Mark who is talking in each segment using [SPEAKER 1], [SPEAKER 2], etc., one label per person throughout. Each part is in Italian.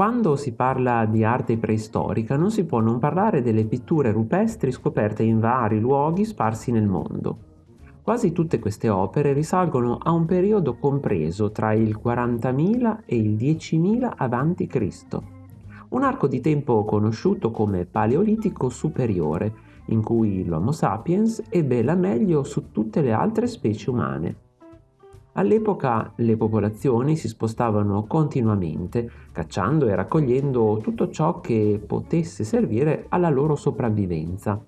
[SPEAKER 1] Quando si parla di arte preistorica non si può non parlare delle pitture rupestri scoperte in vari luoghi sparsi nel mondo. Quasi tutte queste opere risalgono a un periodo compreso tra il 40.000 e il 10.000 a.C., un arco di tempo conosciuto come Paleolitico superiore, in cui l'Homo sapiens ebbe la meglio su tutte le altre specie umane. All'epoca le popolazioni si spostavano continuamente, cacciando e raccogliendo tutto ciò che potesse servire alla loro sopravvivenza.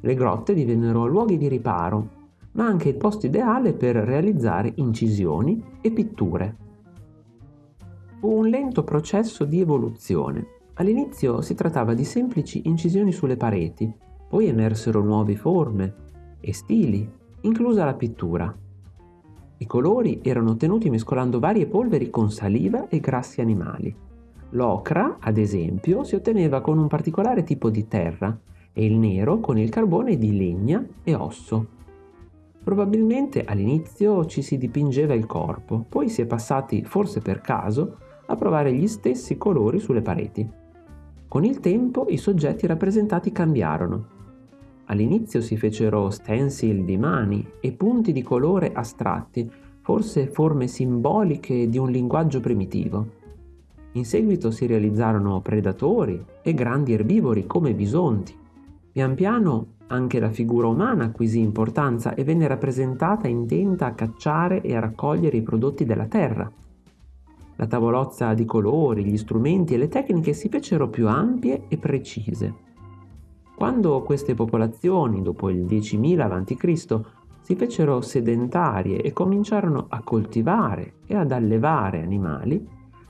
[SPEAKER 1] Le grotte divennero luoghi di riparo, ma anche il posto ideale per realizzare incisioni e pitture. Fu un lento processo di evoluzione. All'inizio si trattava di semplici incisioni sulle pareti, poi emersero nuove forme e stili, inclusa la pittura. I colori erano ottenuti mescolando varie polveri con saliva e grassi animali. L'ocra, ad esempio, si otteneva con un particolare tipo di terra e il nero con il carbone di legna e osso. Probabilmente all'inizio ci si dipingeva il corpo, poi si è passati, forse per caso, a provare gli stessi colori sulle pareti. Con il tempo i soggetti rappresentati cambiarono All'inizio si fecero stencil di mani e punti di colore astratti, forse forme simboliche di un linguaggio primitivo. In seguito si realizzarono predatori e grandi erbivori come bisonti. Pian piano anche la figura umana acquisì importanza e venne rappresentata intenta a cacciare e a raccogliere i prodotti della terra. La tavolozza di colori, gli strumenti e le tecniche si fecero più ampie e precise. Quando queste popolazioni, dopo il 10.000 a.C., si fecero sedentarie e cominciarono a coltivare e ad allevare animali,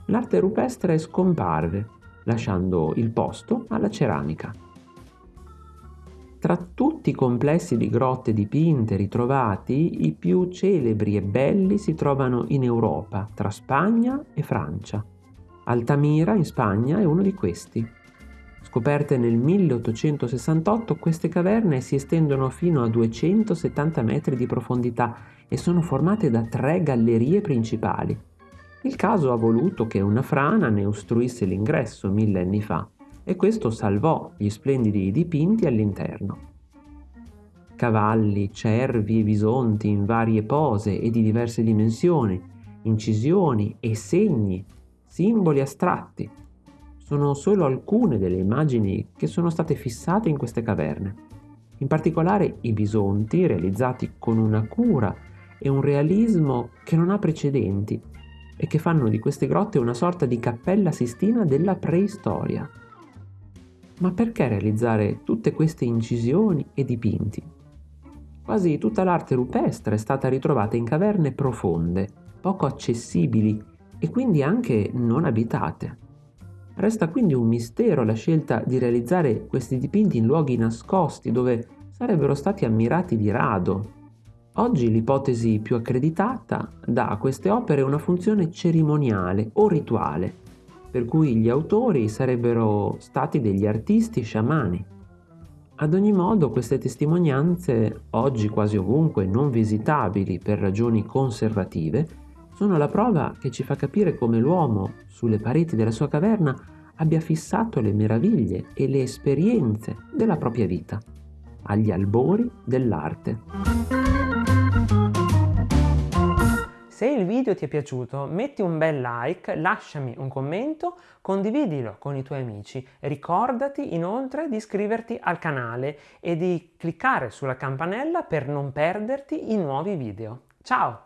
[SPEAKER 1] l'arte rupestre scomparve, lasciando il posto alla ceramica. Tra tutti i complessi di grotte dipinte ritrovati, i più celebri e belli si trovano in Europa, tra Spagna e Francia. Altamira in Spagna è uno di questi. Scoperte nel 1868, queste caverne si estendono fino a 270 metri di profondità e sono formate da tre gallerie principali. Il caso ha voluto che una frana ne ostruisse l'ingresso mille anni fa e questo salvò gli splendidi dipinti all'interno. Cavalli, cervi e bisonti in varie pose e di diverse dimensioni, incisioni e segni, simboli astratti, sono solo alcune delle immagini che sono state fissate in queste caverne. In particolare i bisonti, realizzati con una cura e un realismo che non ha precedenti e che fanno di queste grotte una sorta di cappella sistina della preistoria. Ma perché realizzare tutte queste incisioni e dipinti? Quasi tutta l'arte rupestre è stata ritrovata in caverne profonde, poco accessibili e quindi anche non abitate. Resta quindi un mistero la scelta di realizzare questi dipinti in luoghi nascosti dove sarebbero stati ammirati di rado. Oggi l'ipotesi più accreditata dà a queste opere una funzione cerimoniale o rituale, per cui gli autori sarebbero stati degli artisti sciamani. Ad ogni modo queste testimonianze, oggi quasi ovunque non visitabili per ragioni conservative, sono la prova che ci fa capire come l'uomo, sulle pareti della sua caverna, abbia fissato le meraviglie e le esperienze della propria vita, agli albori dell'arte.
[SPEAKER 2] Se il video ti è piaciuto metti un bel like, lasciami un commento, condividilo con i tuoi amici. Ricordati inoltre di iscriverti al canale e di cliccare sulla campanella per non perderti i nuovi video. Ciao!